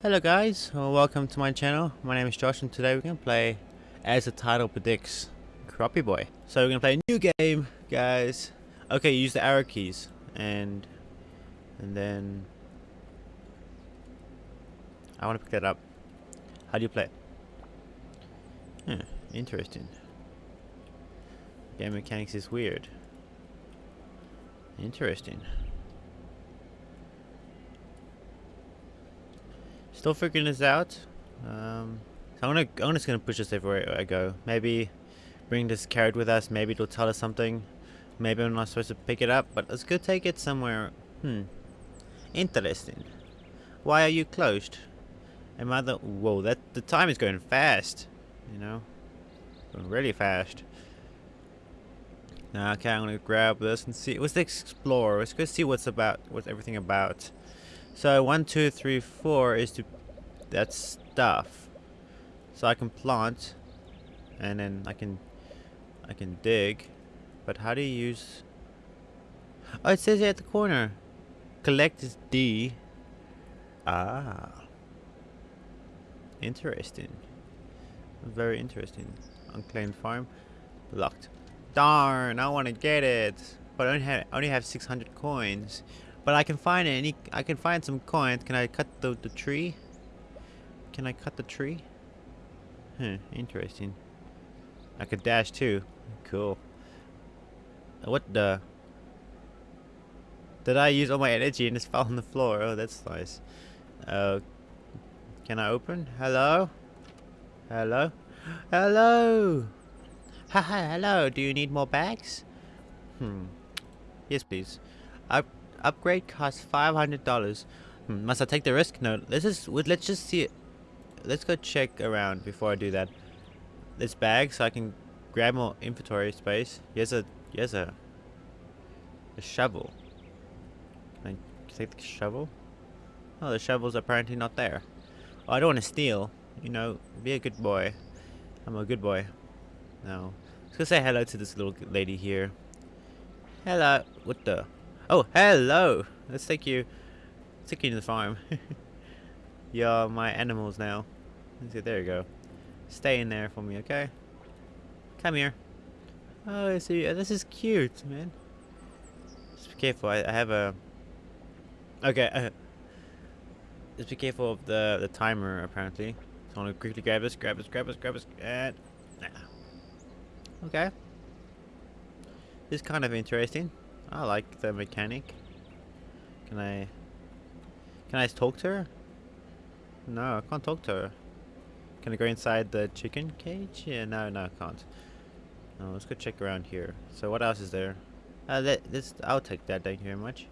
Hello guys, well, welcome to my channel. My name is Josh and today we're going to play, as the title predicts, Crappie Boy. So we're going to play a new game, guys. Okay, use the arrow keys and and then I want to pick that up. How do you play? Hmm, interesting. Game mechanics is weird. Interesting. Still figuring this out. Um, so I'm gonna I'm just gonna push this everywhere I go. Maybe bring this carrot with us. Maybe it'll tell us something. Maybe I'm not supposed to pick it up, but let's go take it somewhere. Hmm. Interesting. Why are you closed? Am I the whoa? That the time is going fast. You know, going really fast. Now, okay, I'm gonna grab this and see. Let's explore. Let's go see what's about. What's everything about. So one, two, three, four is to that stuff. So I can plant, and then I can I can dig. But how do you use? Oh, it says here at the corner. Collect is D. Ah. Interesting. Very interesting. Unclaimed farm. Locked. Darn, I want to get it. But I only have, I only have 600 coins. But I can find any. I can find some coins. Can I cut the the tree? Can I cut the tree? Huh. Interesting. I could dash too. Cool. What the? Did I use all my energy and just fell on the floor? Oh, that's nice. Uh, can I open? Hello? Hello? Hello? Haha, hello. Do you need more bags? Hmm. Yes, please. I Upgrade costs five hundred dollars. Hmm, must I take the risk? No. Let's just let's just see it. Let's go check around before I do that. This bag, so I can grab more inventory space. Here's a here's a a shovel. Can I take the shovel? Oh, the shovel's apparently not there. Oh, I don't want to steal. You know, be a good boy. I'm a good boy. No. Let's go say hello to this little lady here. Hello. What the? Oh, hello! Let's take you, let's take you to the farm. You're my animals now. See, there you go. Stay in there for me, okay? Come here. Oh, I see. This is cute, man. Just be careful. I, I have a. Okay. Uh, just be careful of the the timer. Apparently, so I want to quickly grab this, grab this, grab this, grab this, and. Nah. Okay. This is kind of interesting. I like the mechanic. Can I... Can I talk to her? No, I can't talk to her. Can I go inside the chicken cage? Yeah, no, no, I can't. No, let's go check around here. So what else is there? Uh, that, this, I'll take that, thank you very much.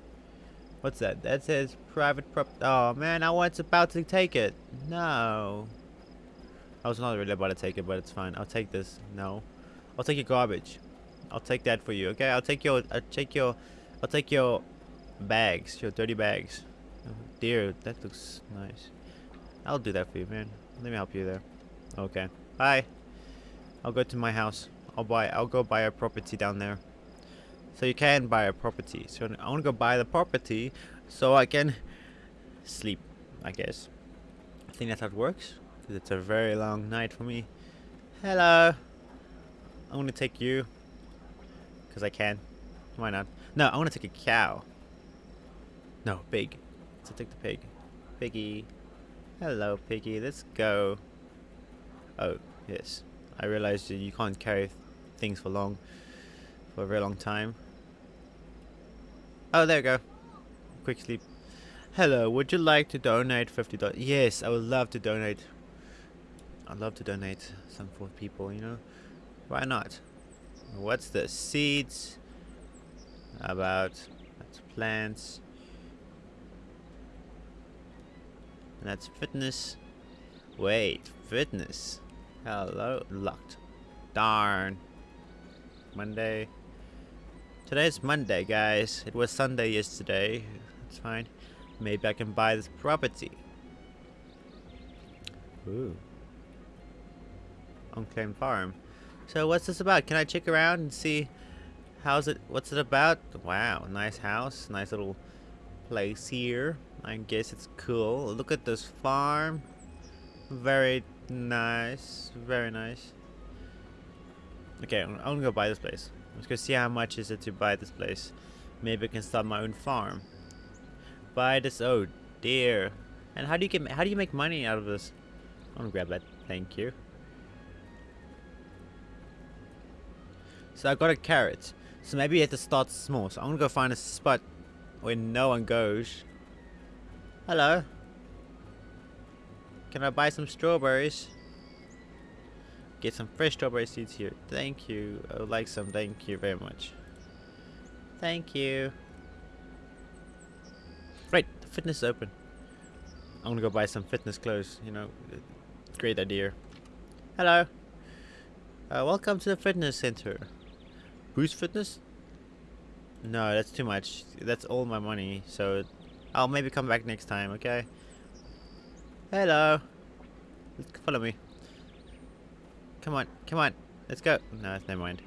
What's that? That says private prop... Oh, man, I was about to take it. No. I was not really about to take it, but it's fine. I'll take this. No. I'll take your garbage. I'll take that for you. Okay, I'll take your. I'll take your. I'll take your bags. Your dirty bags. Oh, dear, that looks nice. I'll do that for you, man. Let me help you there. Okay. Bye. I'll go to my house. I'll buy. I'll go buy a property down there. So you can buy a property. So I want to go buy the property so I can sleep. I guess. I think that's how it works. Because it's a very long night for me. Hello. I'm gonna take you because I can. Why not? No, I want to take a cow. No, pig. So take the pig. Piggy. Hello, piggy. Let's go. Oh, yes. I realized you can't carry things for long, for a very long time. Oh, there we go. Quick sleep. Hello, would you like to donate $50? Yes, I would love to donate. I'd love to donate some for people, you know? Why not? What's the seeds? About that's plants. And that's fitness. Wait, fitness. Hello, locked. Darn. Monday. Today's Monday, guys. It was Sunday yesterday. That's fine. Maybe I can buy this property. Ooh. Unclaimed farm. So what's this about? Can I check around and see how's it what's it about? Wow, nice house, nice little place here. I guess it's cool. Look at this farm. Very nice. Very nice. Okay, I'm, gonna go buy this place. Let's go see how much is it to buy this place. Maybe I can start my own farm. Buy this. Oh dear. And how do you get? How do you make money out of this? I'm gonna grab that. Thank you. So I got a carrot. So maybe you have to start small. So I'm gonna go find a spot where no one goes. Hello. Can I buy some strawberries? Get some fresh strawberry seeds here. Thank you. I would like some. Thank you very much. Thank you. Right, the fitness is open. I'm gonna go buy some fitness clothes, you know. Great idea. Hello. Uh, welcome to the fitness center. Boost fitness? No, that's too much. That's all my money, so I'll maybe come back next time, okay? Hello. Follow me. Come on, come on. Let's go. No, never mind.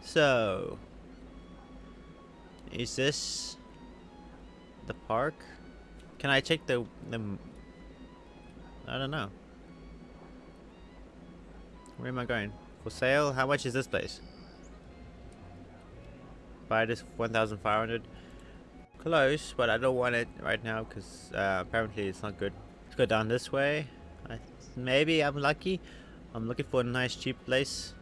So, is this the park? Can I check the the? I don't know. Where am I going? For sale? How much is this place? Buy this 1,500. Close, but I don't want it right now because uh, apparently it's not good. Let's go down this way. I, maybe I'm lucky. I'm looking for a nice cheap place.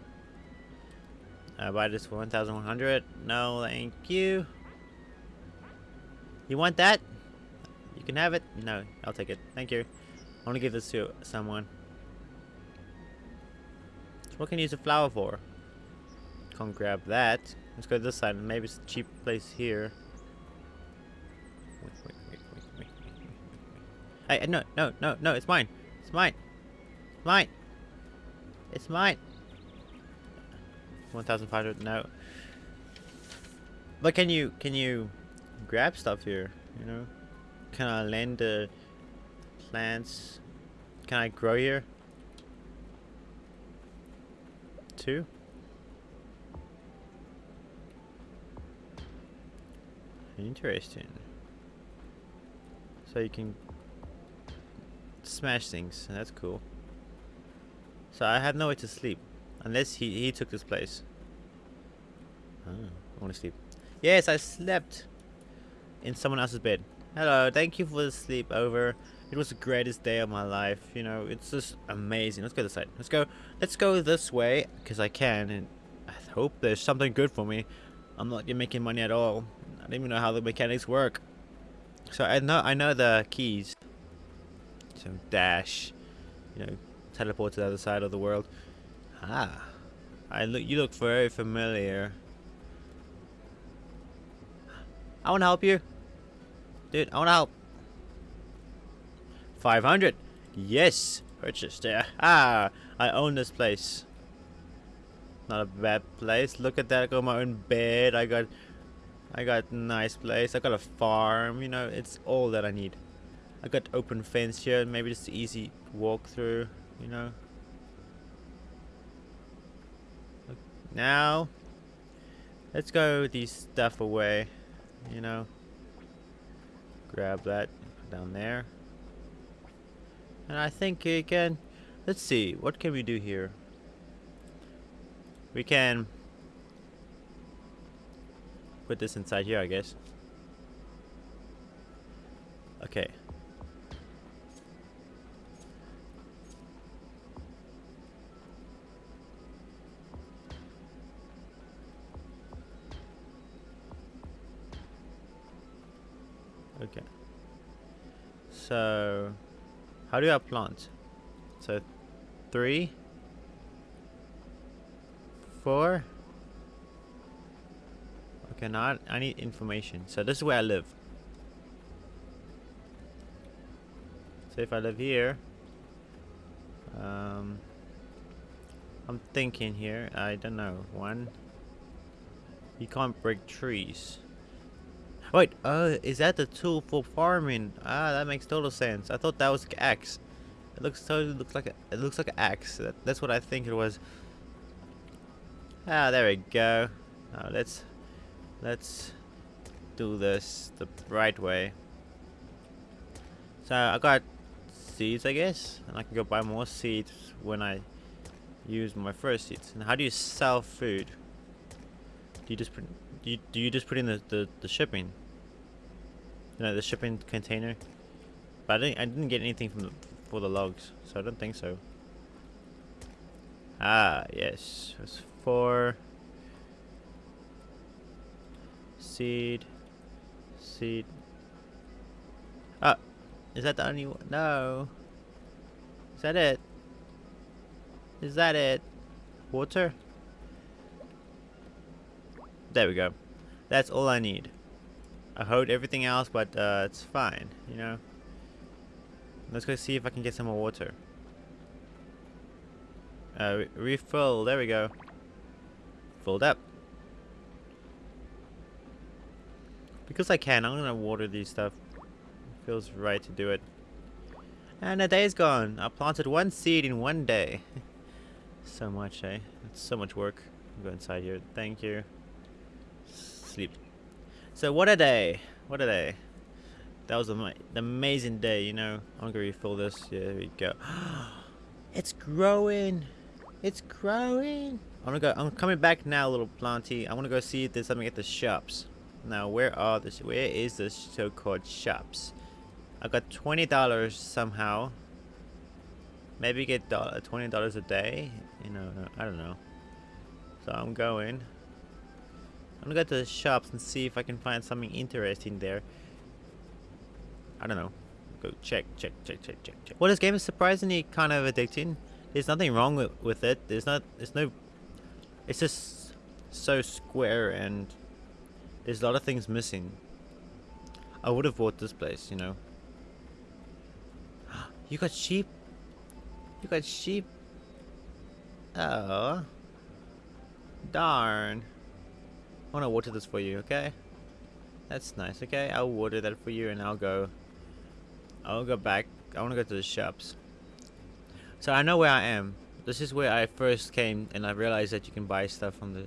I buy this for 1,100. No, thank you. You want that? You can have it. No, I'll take it. Thank you. I want to give this to someone. So what can you use a flower for? Can't grab that. Let's go this side. Maybe it's a cheap place here. Wait, wait, wait, wait, wait, wait, Hey, no, no, no, no, it's mine. It's mine. It's mine. It's mine. 1,500, no. But can you, can you grab stuff here, you know? Can I land the plants? Can I grow here? Two? Interesting. So you can smash things. That's cool. So I have nowhere to sleep. Unless he, he took this place. Oh, I want to sleep. Yes, I slept in someone else's bed. Hello, thank you for the sleepover. It was the greatest day of my life. You know, it's just amazing. Let's go this side. Let's go. Let's go this way because I can, and I hope there's something good for me. I'm not making money at all. I don't even know how the mechanics work. So I know I know the keys. So dash, you know, teleport to the other side of the world. Ah, I look. You look very familiar. I want to help you, dude. I want to help. Five hundred. Yes, purchased. Yeah. Ah, I own this place. Not a bad place. Look at that. I got my own bed. I got I got nice place. I got a farm. You know, it's all that I need. I got open fence here. Maybe just easy walk through. You know. Now, let's go these stuff away. You know. Grab that. Down there. And I think you can. Let's see. What can we do here? We can put this inside here, I guess. Okay. Okay. So, how do I plant? So, three, four. Okay, now I, I need information. So this is where I live. So if I live here, um, I'm thinking here. I don't know. One. You can't break trees. Wait, uh, is that the tool for farming? Ah, that makes total sense. I thought that was an axe. It looks totally looks like a, it looks like an axe. That, that's what I think it was. Ah, there we go. Now let's let's do this the right way. So I got seeds, I guess, and I can go buy more seeds when I use my first seeds. And how do you sell food? Do you just put, do you, do you just put in the, the, the shipping? You know, the shipping container? But I didn't, I didn't get anything from the, for the logs, so I don't think so. Ah, yes. It's four. Seed. Seed. Ah, is that the only one? No. Is that it? Is that it? Water? There we go. That's all I need. I hold everything else, but uh, it's fine, you know? Let's go see if I can get some more water. Uh, re refill, there we go. Filled up. Because I can, I'm gonna water these stuff. Feels right to do it. And a day's gone. I planted one seed in one day. so much, eh? It's so much work. Go inside here. Thank you sleep. So what a day. What a day. That was an amazing day, you know. I'm gonna refill this. Yeah, there we go. it's growing. It's growing. I'm gonna go. I'm coming back now, little planty. I want to go see if there's something at the shops. Now, where are the? Where is the so-called shops? I got twenty dollars somehow. Maybe get uh, twenty dollars a day. You know, I don't know. So I'm going. I'm gonna go to the shops and see if I can find something interesting there. I don't know. Go check, check, check, check, check, check. Well, this game is surprisingly kind of addicting. There's nothing wrong with, with it. There's not, there's no, it's just so square and there's a lot of things missing. I would have bought this place, you know. You got sheep? You got sheep? Oh. Darn. I want to water this for you, okay? That's nice, okay? I'll water that for you and I'll go... I'll go back. I want to go to the shops. So I know where I am. This is where I first came and I realized that you can buy stuff from the...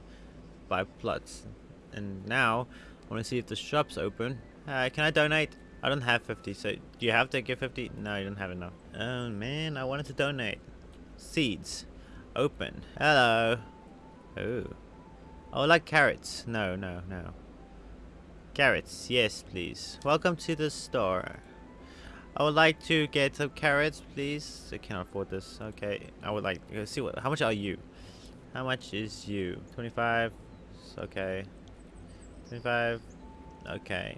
Buy plots. And now, I want to see if the shop's open. Uh, can I donate? I don't have 50, so do you have to give 50? No, you don't have enough. Oh man, I wanted to donate. Seeds. Open. Hello. Oh. Oh, like carrots. No, no, no. Carrots, yes, please. Welcome to the store. I would like to get some carrots, please. I cannot afford this. Okay, I would like to see what. How much are you? How much is you? 25. Okay. 25. Okay.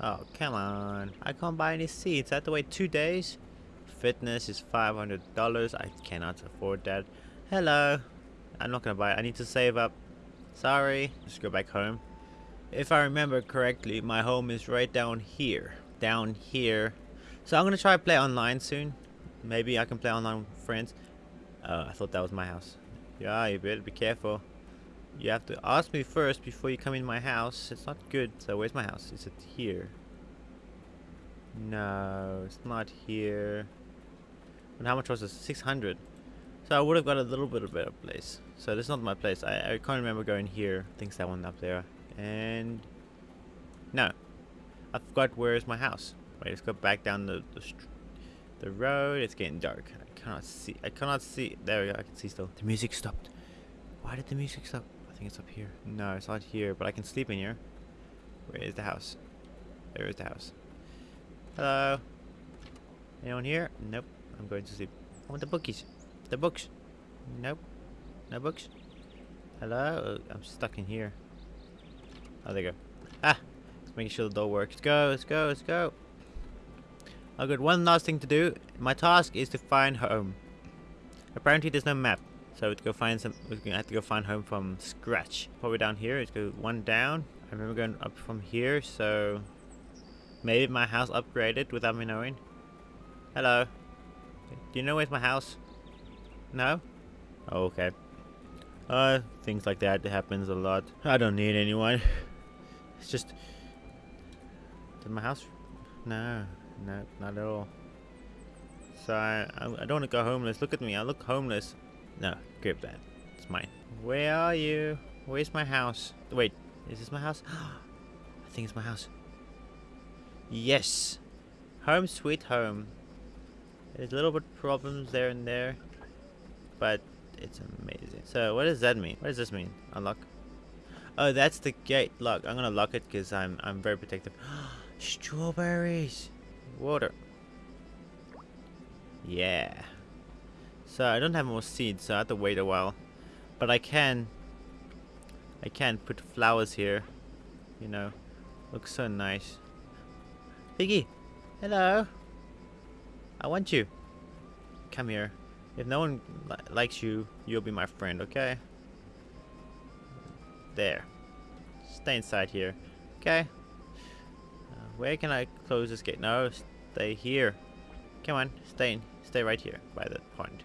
Oh, come on. I can't buy any seeds. I have to wait two days. Fitness is $500. I cannot afford that. Hello. I'm not gonna buy it. I need to save up. Sorry. Just go back home. If I remember correctly, my home is right down here. Down here. So I'm going to try to play online soon. Maybe I can play online with friends. Uh, I thought that was my house. Yeah, you better be careful. You have to ask me first before you come in my house. It's not good. So where's my house? Is it here? No, it's not here. And how much was it? 600. So I would have got a little bit of better place. So this is not my place. I, I can't remember going here. I think it's that one up there. And no, I forgot where is my house. Wait, let's go back down the the, the road. It's getting dark. I cannot see. I cannot see. There we go. I can see still. The music stopped. Why did the music stop? Think it's up here. No, it's not here. But I can sleep in here. Where is the house? There is the house. Hello. Anyone here? Nope. I'm going to sleep. I want the bookies. The books. Nope. No books. Hello? I'm stuck in here. Oh, there you go. Ah! Let's make sure the door works. Let's go, let's go, let's go. I've got one last thing to do. My task is to find home. Apparently there's no map. So to go find some, we're gonna have to go find home from scratch. Probably down here. Let's go one down. I remember going up from here, so maybe my house upgraded without me knowing. Hello. Do you know where's my house? No? Oh, okay. Uh, things like that happens a lot. I don't need anyone. It's just... Did my house... No, no, not at all. So I, I, I don't want to go homeless. Look at me, I look homeless. No, grab that. It's mine. Where are you? Where's my house? Wait, is this my house? I think it's my house. Yes. Home sweet home. There's a little bit problems there and there. But it's amazing. So what does that mean? What does this mean? Unlock. Oh, that's the gate lock. I'm gonna lock it because I'm I'm very protective. Strawberries. Water. Yeah. So I don't have more seeds, so I have to wait a while. But I can I can put flowers here. You know. Looks so nice. Piggy! Hello! I want you. Come here. If no one li likes you, you'll be my friend, okay? There. Stay inside here. Okay. Uh, where can I close this gate? No, stay here. Come on, stay stay right here by the pond.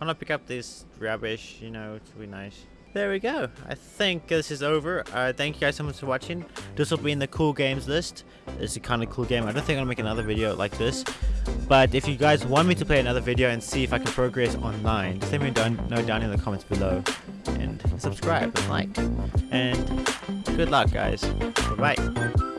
I pick up this rubbish? You know, it's be nice. There we go. I think this is over. Uh, thank you guys so much for watching. This will be in the cool games list. It's a kind of cool game. I don't think I'll make another video like this. But if you guys want me to play another video and see if I can progress online, just let me know down in the comments below. And subscribe and like. And good luck, guys. Bye-bye.